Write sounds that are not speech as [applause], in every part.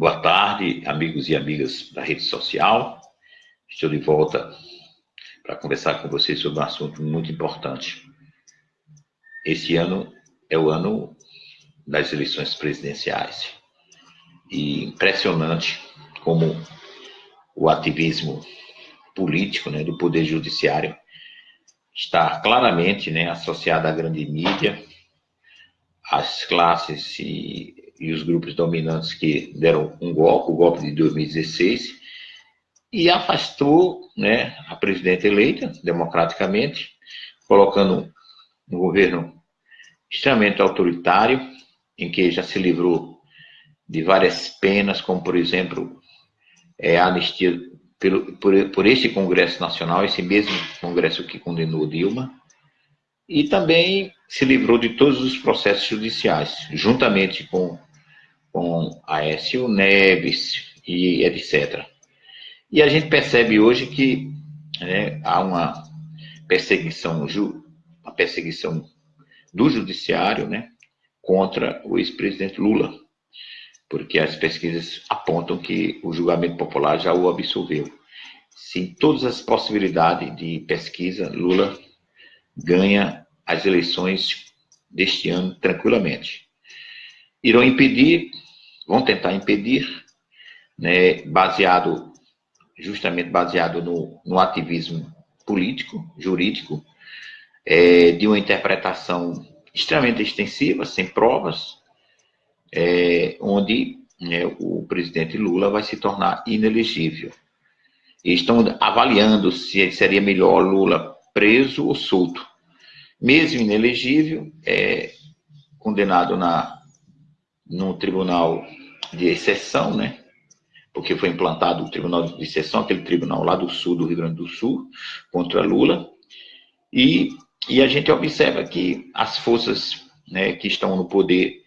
Boa tarde, amigos e amigas da rede social. Estou de volta para conversar com vocês sobre um assunto muito importante. Esse ano é o ano das eleições presidenciais. E impressionante como o ativismo político né, do Poder Judiciário está claramente né, associado à grande mídia, às classes e e os grupos dominantes que deram um golpe, o golpe de 2016, e afastou né, a presidente eleita democraticamente, colocando um governo extremamente autoritário, em que já se livrou de várias penas, como, por exemplo, é, a anistia pelo, por, por este Congresso Nacional, esse mesmo Congresso que condenou Dilma, e também se livrou de todos os processos judiciais, juntamente com com Aécio Neves e etc. E a gente percebe hoje que né, há uma perseguição, uma perseguição do judiciário né, contra o ex-presidente Lula, porque as pesquisas apontam que o julgamento popular já o absolveu. Sim, todas as possibilidades de pesquisa, Lula ganha as eleições deste ano tranquilamente. Irão impedir vão tentar impedir, né, baseado, justamente baseado no, no ativismo político, jurídico, é, de uma interpretação extremamente extensiva, sem provas, é, onde né, o presidente Lula vai se tornar inelegível. E estão avaliando se seria melhor Lula preso ou solto. Mesmo inelegível, é condenado na, no tribunal de exceção, né? Porque foi implantado o tribunal de exceção, aquele tribunal lá do sul do Rio Grande do Sul, contra Lula. E, e a gente observa que as forças né, que estão no poder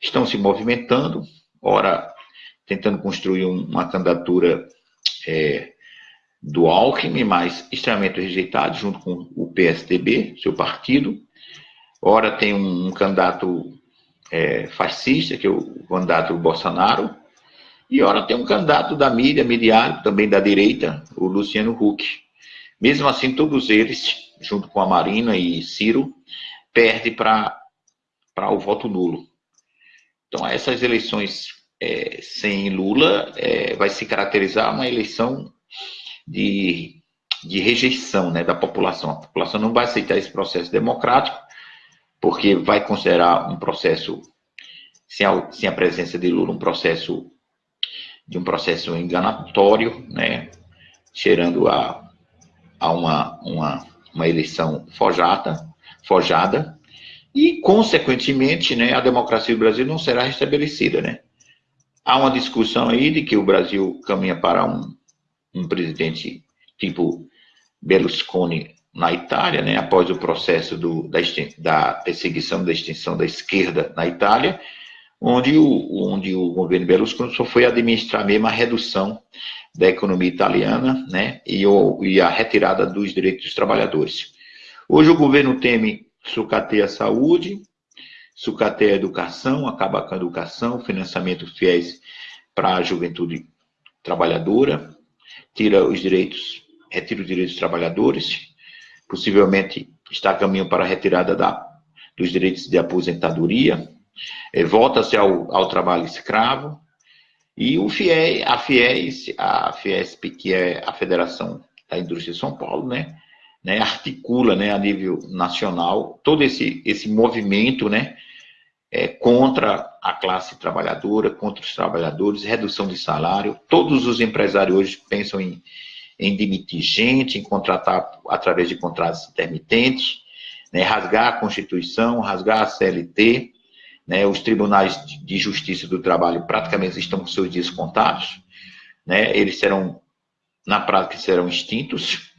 estão se movimentando, ora tentando construir uma candidatura é, do Alckmin, mas extremamente rejeitado, junto com o PSDB, seu partido. Ora tem um, um candidato é, fascista, que é o candidato Bolsonaro, e ora tem um candidato da mídia, mediático, também da direita, o Luciano Huck. Mesmo assim, todos eles, junto com a Marina e Ciro, perdem para o voto nulo. Então, essas eleições é, sem Lula é, vai se caracterizar uma eleição de, de rejeição né, da população. A população não vai aceitar esse processo democrático porque vai considerar um processo, sem a, sem a presença de Lula, um processo de um processo enganatório, né, cheirando a, a uma, uma, uma eleição forjada, forjada, e, consequentemente, né, a democracia do Brasil não será restabelecida. Né? Há uma discussão aí de que o Brasil caminha para um, um presidente tipo Berlusconi na Itália, né, após o processo do, da, da, perseguição da extinção da esquerda na Itália, onde o, onde o governo Berlusconi só foi administrar mesmo a redução da economia italiana né, e, o, e a retirada dos direitos dos trabalhadores. Hoje o governo teme sucateia a saúde, sucateia a educação, acaba com a educação, financiamento fiéis para a juventude trabalhadora, tira os direitos, retira os direitos dos trabalhadores, possivelmente está a caminho para a retirada da, dos direitos de aposentadoria, é, volta-se ao, ao trabalho escravo, e o FIES, a FIES, a FIESP, que é a Federação da Indústria de São Paulo, né, né, articula né, a nível nacional todo esse, esse movimento né, é, contra a classe trabalhadora, contra os trabalhadores, redução de salário. Todos os empresários hoje pensam em em demitir gente, em contratar através de contratos intermitentes, né, rasgar a Constituição, rasgar a CLT, né, os tribunais de justiça do trabalho praticamente estão com seus dias contados, né, eles serão, na prática, serão extintos,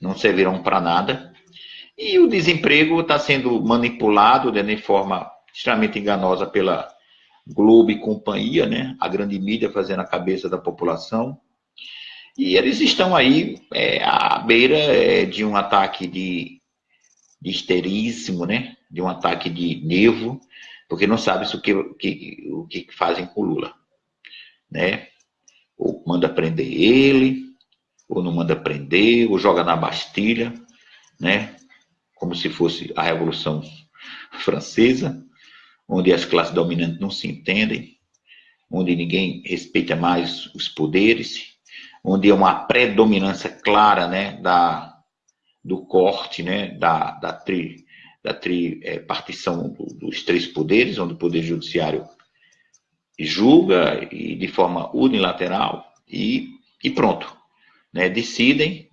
não servirão para nada, e o desemprego está sendo manipulado né, de forma extremamente enganosa pela Globo e companhia, né, a grande mídia fazendo a cabeça da população, e eles estão aí é, à beira é, de um ataque de, de histerismo, né? de um ataque de nervo, porque não sabe o que, que, o que fazem com o Lula. né? Ou manda prender ele, ou não manda prender, ou joga na Bastilha, né? Como se fosse a Revolução Francesa, onde as classes dominantes não se entendem, onde ninguém respeita mais os poderes, onde é uma predominância clara, né, da, do corte, né, da, da, tri, da tri, é, partição dos três poderes, onde o poder judiciário julga e de forma unilateral e, e pronto, né, decidem,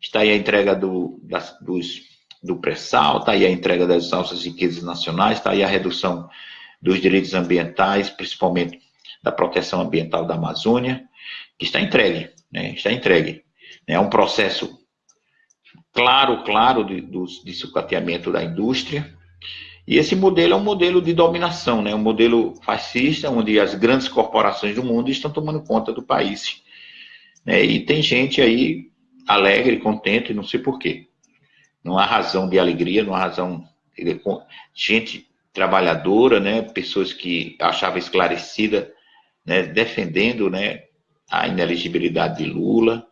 está aí a entrega do, das, dos, do pré-sal, está aí a entrega das altas riquezas nacionais, está aí a redução dos direitos ambientais, principalmente da proteção ambiental da Amazônia, que está entregue, né, está entregue. É um processo claro, claro de, de sucateamento da indústria, e esse modelo é um modelo de dominação, né? um modelo fascista, onde as grandes corporações do mundo estão tomando conta do país. Né? E tem gente aí alegre, contente, não sei porquê. Não há razão de alegria, não há razão. De... Gente trabalhadora, né? pessoas que achavam esclarecida, né? defendendo né? A ineligibilidade de Lula,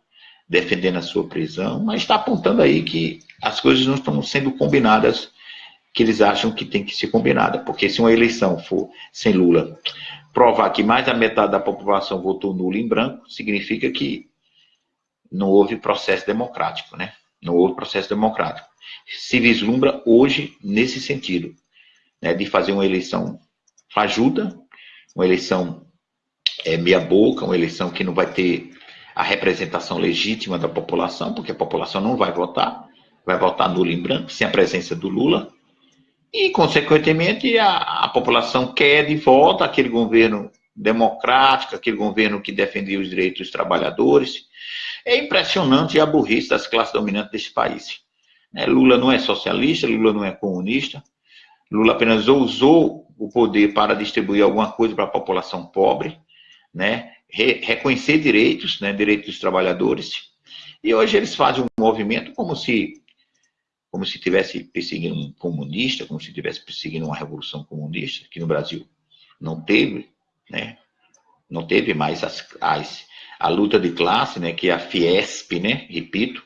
defendendo a sua prisão, mas está apontando aí que as coisas não estão sendo combinadas que eles acham que tem que ser combinada. Porque se uma eleição for sem Lula provar que mais da metade da população votou nulo em branco, significa que não houve processo democrático, né? Não houve processo democrático. Se vislumbra hoje nesse sentido, né, de fazer uma eleição fajuta, uma eleição é, meia boca, uma eleição que não vai ter a representação legítima da população, porque a população não vai votar, vai votar nulo em branco, sem a presença do Lula, e, consequentemente, a, a população quer de volta aquele governo democrático, aquele governo que defendia os direitos dos trabalhadores. É impressionante a burrice das classes dominantes desse país. É, Lula não é socialista, Lula não é comunista, Lula apenas usou o poder para distribuir alguma coisa para a população pobre, né? Re reconhecer direitos, né? direitos dos trabalhadores. E hoje eles fazem um movimento como se como se estivesse perseguindo um comunista, como se estivesse perseguindo uma revolução comunista, que no Brasil não teve, né? Não teve mais as, as, a luta de classe, né? Que a Fiesp, né? Repito,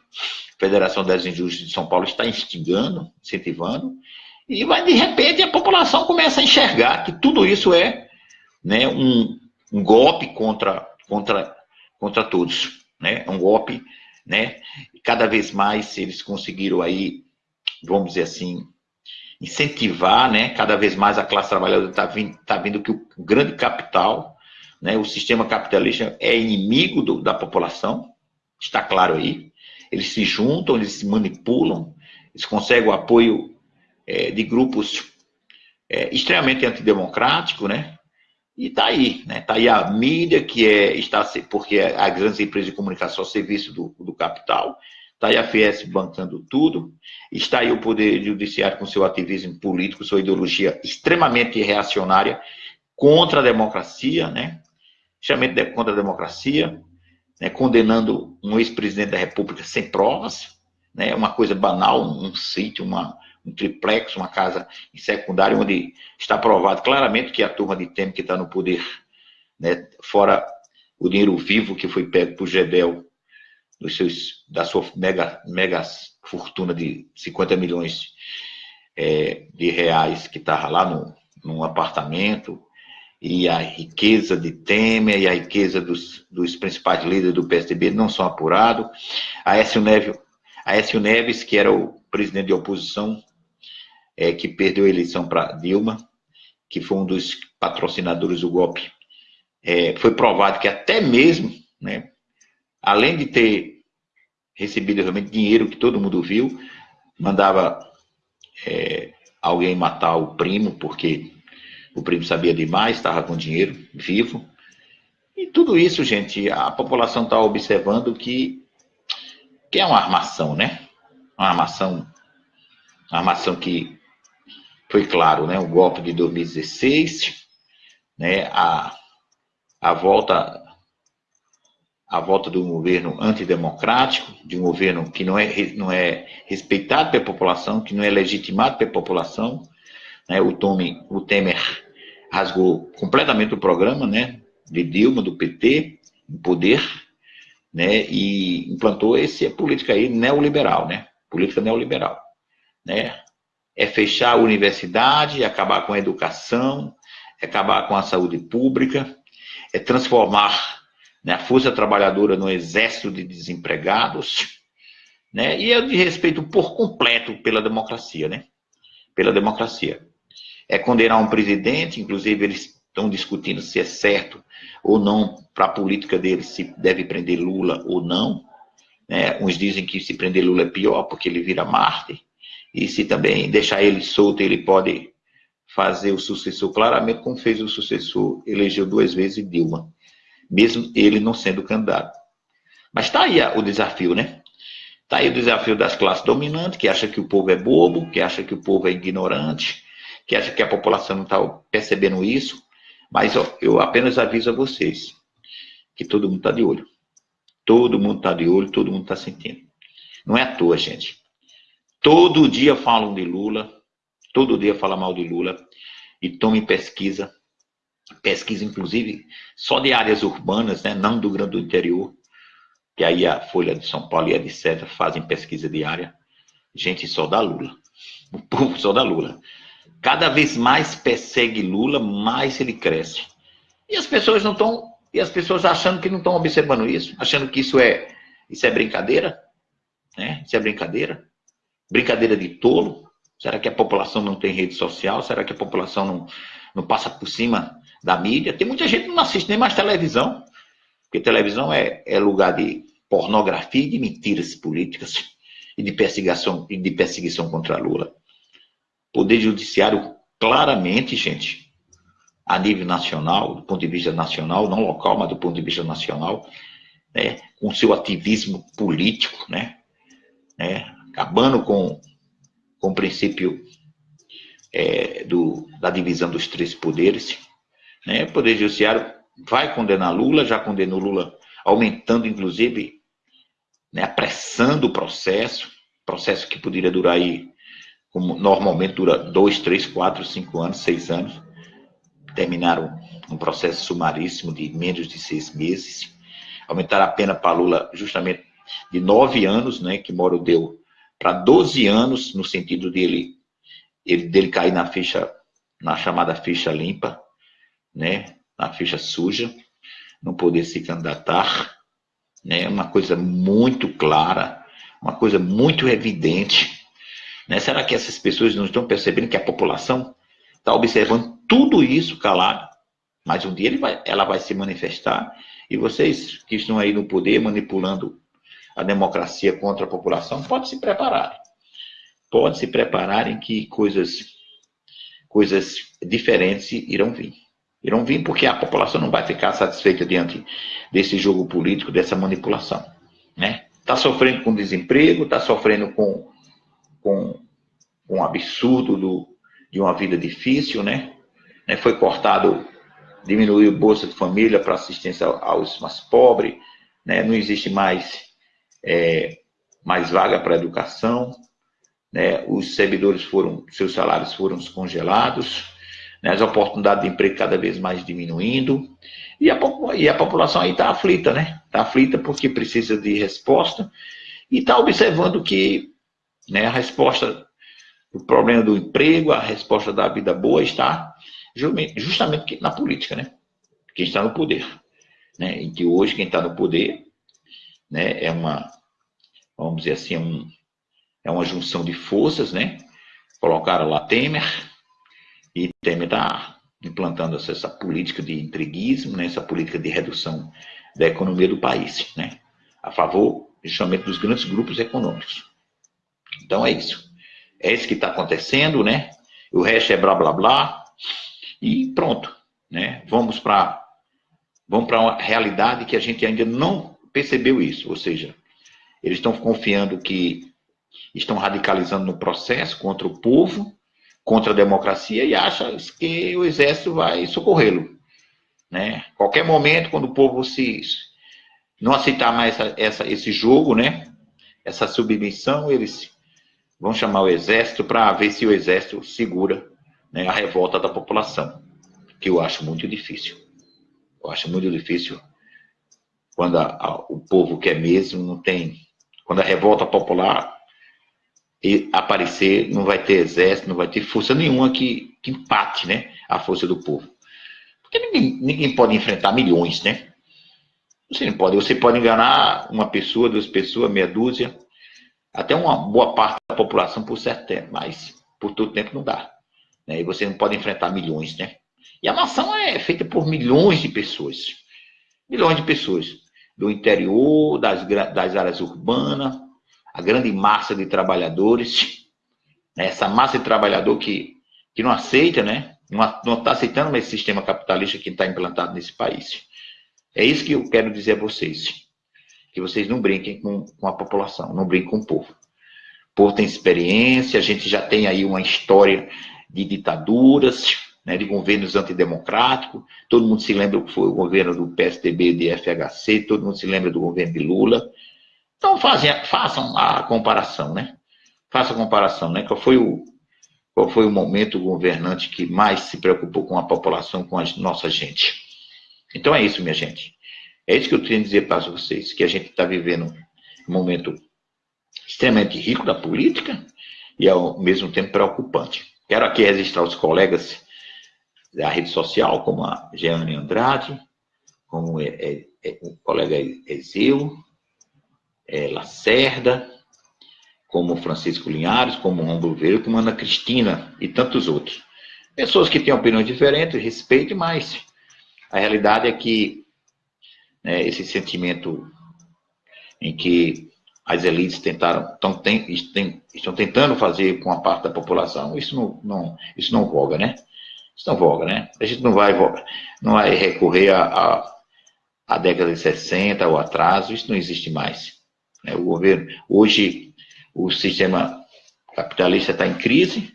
Federação das Indústrias de São Paulo está instigando, incentivando, e vai, de repente a população começa a enxergar que tudo isso é né, um, um golpe contra, contra, contra todos, né? Um golpe, né? Cada vez mais eles conseguiram aí vamos dizer assim, incentivar, né, cada vez mais a classe trabalhadora está vindo, tá vendo que o grande capital, né, o sistema capitalista é inimigo do, da população, está claro aí. Eles se juntam, eles se manipulam, eles conseguem o apoio é, de grupos é, extremamente antidemocráticos, né? E está aí, né? Está aí a mídia que é, está, porque as grandes empresas de comunicação serviço do, do capital, Está aí a Fies bancando tudo. Está aí o Poder Judiciário com seu ativismo político, sua ideologia extremamente reacionária contra a democracia, né? Extremamente contra a democracia, né? condenando um ex-presidente da República sem provas, né? Uma coisa banal, um sítio, uma, um triplex, uma casa em secundário, onde está provado claramente que a turma de Temer que está no poder, né? fora o dinheiro vivo que foi pego por Gedel dos seus, da sua mega, mega fortuna de 50 milhões é, de reais que estava lá no, num apartamento, e a riqueza de Temer e a riqueza dos, dos principais líderes do PSDB não são apurados. A Écio Neves, a Écio Neves, que era o presidente de oposição, é, que perdeu a eleição para Dilma, que foi um dos patrocinadores do golpe, é, foi provado que até mesmo, né, além de ter recebido realmente dinheiro que todo mundo viu, mandava é, alguém matar o primo, porque o primo sabia demais, estava com dinheiro vivo. E tudo isso, gente, a população está observando que, que é uma armação, né? Uma armação, uma armação que foi claro, né? O golpe de 2016, né? A, a volta a volta um governo antidemocrático, de um governo que não é, não é respeitado pela população, que não é legitimado pela população. Né? O, Tome, o Temer rasgou completamente o programa, né? de Dilma, do PT, em poder, né, e implantou essa política aí neoliberal, né, política neoliberal, né, é fechar a universidade, acabar com a educação, é acabar com a saúde pública, é transformar né, a força trabalhadora no exército de desempregados, né, e é de respeito por completo pela democracia, né, pela democracia. É condenar um presidente, inclusive eles estão discutindo se é certo ou não para a política deles, se deve prender Lula ou não. Né? Uns dizem que se prender Lula é pior, porque ele vira Marte. E se também deixar ele solto, ele pode fazer o sucessor, claramente como fez o sucessor, elegeu duas vezes Dilma, mesmo ele não sendo candidato. Mas está aí o desafio, né? Está aí o desafio das classes dominantes, que acha que o povo é bobo, que acha que o povo é ignorante, que acha que a população não está percebendo isso. Mas ó, eu apenas aviso a vocês que todo mundo está de olho. Todo mundo está de olho, todo mundo está sentindo. Não é à toa, gente. Todo dia falam de Lula, todo dia falam mal de Lula, e tomem pesquisa, pesquisa inclusive só de áreas urbanas, né, não do grande interior, que aí a Folha de São Paulo e a etc. fazem pesquisa diária. Gente, só da Lula. O povo só da Lula. Cada vez mais persegue Lula, mais ele cresce. E as pessoas não estão, e as pessoas achando que não estão observando isso, achando que isso é, isso é brincadeira, né? Isso é brincadeira, brincadeira de tolo. Será que a população não tem rede social? Será que a população não, não passa por cima da mídia? Tem muita gente que não assiste nem mais televisão, porque televisão é, é lugar de pornografia e de mentiras políticas [laughs] e de perseguição, e de perseguição contra Lula. Poder Judiciário, claramente, gente, a nível nacional, do ponto de vista nacional, não local, mas do ponto de vista nacional, né, com seu ativismo político, né, né, acabando com, com o princípio é, do, da divisão dos três poderes. Né, o Poder Judiciário vai condenar Lula, já condenou Lula, aumentando, inclusive, né, apressando o processo, processo que poderia durar aí como normalmente dura dois, três, quatro, cinco anos, seis anos, terminaram um processo sumaríssimo de menos de seis meses, aumentaram a pena para Lula justamente de nove anos, né, que Moro deu para 12 anos, no sentido dele, ele, dele cair na ficha, na chamada ficha limpa, né, na ficha suja, não poder se candidatar, né, uma coisa muito clara, uma coisa muito evidente, né? Será que essas pessoas não estão percebendo que a população está observando tudo isso calado? Mas um dia vai, ela vai se manifestar e vocês que estão aí no poder manipulando a democracia contra a população, pode se preparar. Pode se prepararem que coisas, coisas diferentes irão vir. Irão vir porque a população não vai ficar satisfeita diante desse jogo político, dessa manipulação. Né? Está sofrendo com desemprego, está sofrendo com com um absurdo do, de uma vida difícil, né? né? Foi cortado, diminuiu Bolsa de Família para assistência aos mais pobres, né? Não existe mais, é, mais vaga para educação, né? Os servidores foram, seus salários foram congelados, né? as oportunidades de emprego cada vez mais diminuindo, e a, e a população aí está aflita, né? Está aflita porque precisa de resposta, e está observando que né? A resposta do problema do emprego, a resposta da vida boa está justamente na política, né? Quem está no poder. Né? E que hoje quem está no poder né, é uma, vamos dizer assim, é, um, é uma junção de forças, né? Colocaram lá Temer, e Temer está implantando essa, essa, política de intriguismo, né? essa política de redução da economia do país, né? A favor, justamente, dos grandes grupos econômicos. Então é isso. É isso que está acontecendo, né? O resto é blá blá blá. E pronto. Né? Vamos para vamos para uma realidade que a gente ainda não percebeu isso. Ou seja, eles estão confiando que estão radicalizando no processo contra o povo, contra a democracia e acham que o exército vai socorrê-lo. Né? Qualquer momento, quando o povo se não aceitar mais essa, essa, esse jogo, né? essa submissão, eles vão chamar o exército para ver se o exército segura né, a revolta da população, que eu acho muito difícil. Eu acho muito difícil quando a, a, o povo quer mesmo, não tem. Quando a revolta popular aparecer, não vai ter exército, não vai ter força nenhuma que, que empate né, a força do povo. Porque ninguém, ninguém pode enfrentar milhões, né? Você não pode. Você pode enganar uma pessoa, duas pessoas, meia dúzia, até uma boa parte da população por certo tempo, mas por todo tempo não dá. Né? E você não pode enfrentar milhões, né? E a nação é feita por milhões de pessoas. Milhões de pessoas. Do interior, das, das áreas urbanas, a grande massa de trabalhadores. Né? Essa massa de trabalhador que, que não aceita, né? Não está aceitando esse sistema capitalista que está implantado nesse país. É isso que eu quero dizer a vocês. Que vocês não brinquem com, com a população, não brinquem com o povo. O povo tem experiência, a gente já tem aí uma história de ditaduras, né, de governos antidemocráticos. Todo mundo se lembra que foi o governo do PSDB de FHC, todo mundo se lembra do governo de Lula. Então fazem, façam a comparação, né? Façam a comparação, né? Qual foi o, qual foi o momento governante que mais se preocupou com a população, com a nossa gente? Então é isso, minha gente. É isso que eu tenho dizer para vocês, que a gente está vivendo um momento extremamente rico da política e ao mesmo tempo preocupante. Quero aqui registrar os colegas da rede social, como a Jeane Andrade, como é, é, é, o colega Ezeu, é, Lacerda, como Francisco Linhares, como Romulo Verde, como Ana Cristina e tantos outros. Pessoas que têm opiniões diferentes, respeito, mas a realidade é que né, esse sentimento em que as elites tentaram, tão, tem, estão tentando fazer com a parte da população, isso não, não, isso não voga, né? Isso não voga, né? A gente não vai, não vai recorrer a, a, a década de 60 ou atraso, isso não existe mais. Né? O governo, hoje, o sistema capitalista está em crise,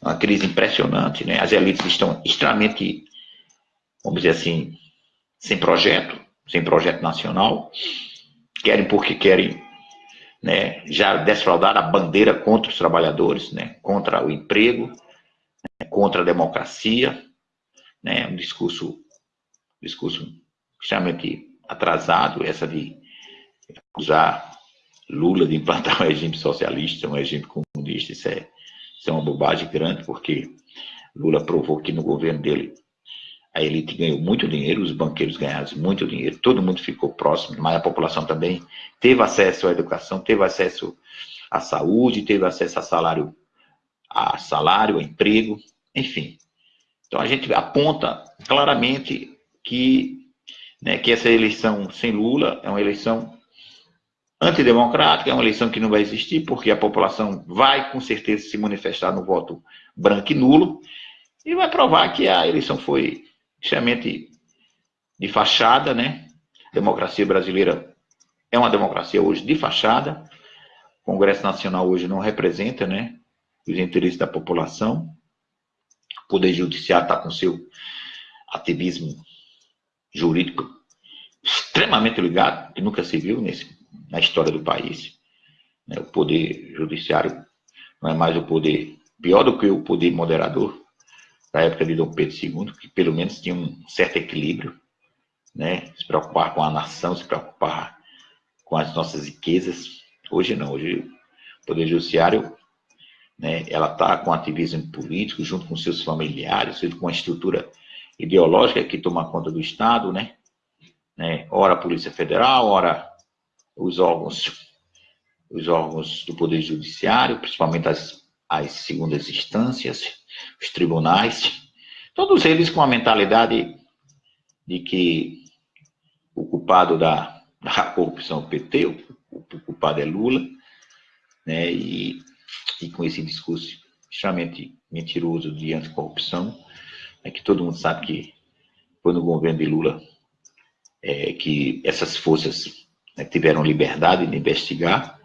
uma crise impressionante, né? As elites estão extremamente, vamos dizer assim, sem projeto, sem projeto nacional, querem porque querem né, já desfraudar a bandeira contra os trabalhadores, né, contra o emprego, né, contra a democracia, né, um discurso, discurso extremamente atrasado, essa de acusar Lula de implantar um regime socialista, um regime comunista, isso é, isso é uma bobagem grande, porque Lula provou que no governo dele a elite ganhou muito dinheiro, os banqueiros ganharam muito dinheiro, todo mundo ficou próximo, mas a população também teve acesso à educação, teve acesso à saúde, teve acesso a salário, a salário, a emprego, enfim. Então a gente aponta claramente que, né, que essa eleição sem Lula é uma eleição antidemocrática, é uma eleição que não vai existir, porque a população vai com certeza se manifestar no voto branco e nulo, e vai provar que a eleição foi extremamente de fachada, né? A democracia brasileira é uma democracia hoje de fachada. O Congresso Nacional hoje não representa, né, os interesses da população. O Poder Judiciário está com seu ativismo jurídico extremamente ligado, que nunca se viu nesse, na história do país. Né? O Poder Judiciário não é mais o poder, pior do que o poder moderador, da época de Dom Pedro II, que pelo menos tinha um certo equilíbrio, né? se preocupar com a nação, se preocupar com as nossas riquezas. Hoje não, hoje o Poder Judiciário, né, ela está com ativismo político, junto com seus familiares, junto com a estrutura ideológica que toma conta do Estado, né? né? Ora a Polícia Federal, ora os órgãos, os órgãos do Poder Judiciário, principalmente as, as segundas instâncias, os tribunais, todos eles com a mentalidade de que o culpado da, da corrupção PT, o, o culpado é Lula, né, e, e com esse discurso extremamente mentiroso de anticorrupção, é que todo mundo sabe que foi no governo de Lula é, que essas forças né, tiveram liberdade de investigar,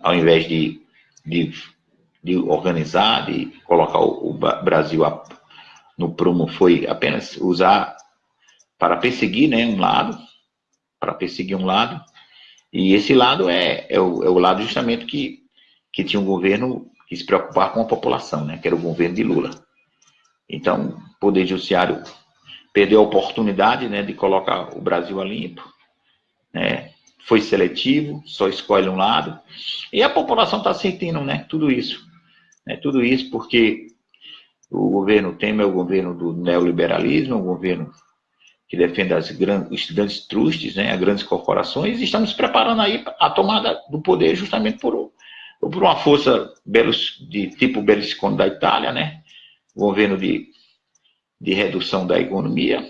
ao invés de, de de organizar, de colocar o, o Brasil no prumo foi apenas usar para perseguir né, um lado, para perseguir um lado, e esse lado é, é, o, é o lado justamente que, que tinha um governo que se preocupava com a população, né, que era o governo de Lula. Então, o Poder Judiciário perdeu a oportunidade né, de colocar o Brasil a limpo, né, foi seletivo, só escolhe um lado, e a população está sentindo né, tudo isso. Né, tudo isso porque o governo Temer é o governo do neoliberalismo, um governo que defende as grandes, os grandes trustes, né, as grandes corporações, e estamos preparando aí a tomada do poder justamente por, por uma força de tipo Berlusconi da Itália, né, governo de, de redução da economia,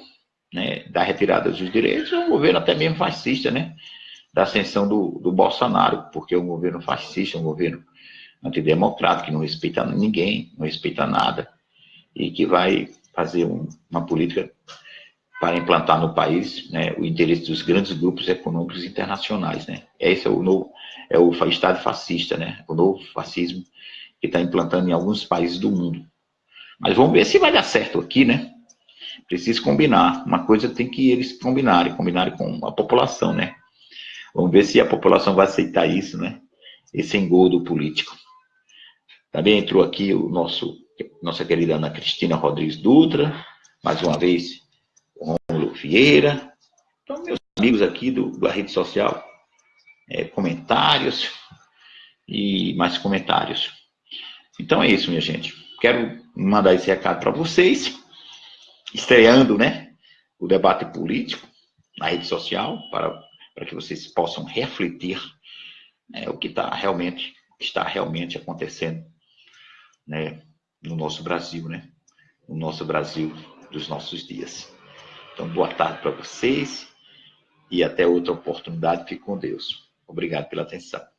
né, da retirada dos direitos, é um governo até mesmo fascista, né, da ascensão do, do Bolsonaro, porque é um governo fascista, um governo antidemocrático, que não respeita ninguém, não respeita nada, e que vai fazer um, uma política para implantar no país né, o interesse dos grandes grupos econômicos internacionais. Né? Esse é o novo, é o Estado fascista, né? o novo fascismo que está implantando em alguns países do mundo. Mas vamos ver se vai dar certo aqui, né? Preciso combinar. Uma coisa tem que eles combinarem, combinarem com a população, né? Vamos ver se a população vai aceitar isso, né? Esse engodo político. Também entrou aqui o nosso, nossa querida Ana Cristina Rodrigues Dutra, mais uma vez Rômulo Vieira. Então, meus amigos aqui do, da rede social, é, comentários e mais comentários. Então é isso, minha gente. Quero mandar esse recado para vocês, estreando, né, o debate político na rede social, para, para que vocês possam refletir né, o que está realmente, está realmente acontecendo né, no nosso Brasil, né, no nosso Brasil dos nossos dias. Então, boa tarde para vocês e até outra oportunidade. Fique com Deus. Obrigado pela atenção.